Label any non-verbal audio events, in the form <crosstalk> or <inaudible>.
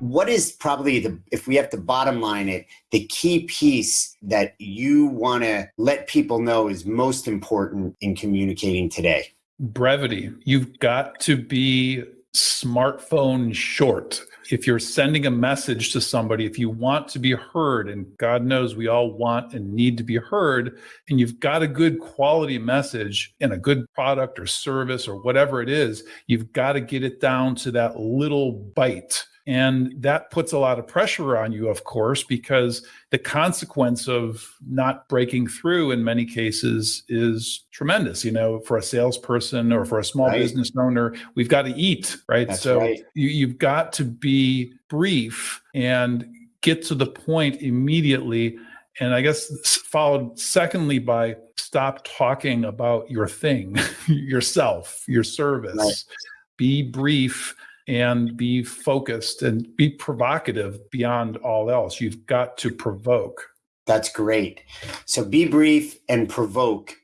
what is probably the if we have to bottom line it the key piece that you want to let people know is most important in communicating today? Brevity. You've got to be smartphone short. If you're sending a message to somebody, if you want to be heard, and God knows we all want and need to be heard, and you've got a good quality message and a good product or service or whatever it is, you've got to get it down to that little bite and that puts a lot of pressure on you, of course, because the consequence of not breaking through in many cases is tremendous. You know, for a salesperson or for a small right. business owner, we've got to eat, right? That's so right. You, you've got to be brief and get to the point immediately. And I guess followed secondly by stop talking about your thing, <laughs> yourself, your service. Right. Be brief and be focused and be provocative beyond all else. You've got to provoke. That's great. So be brief and provoke.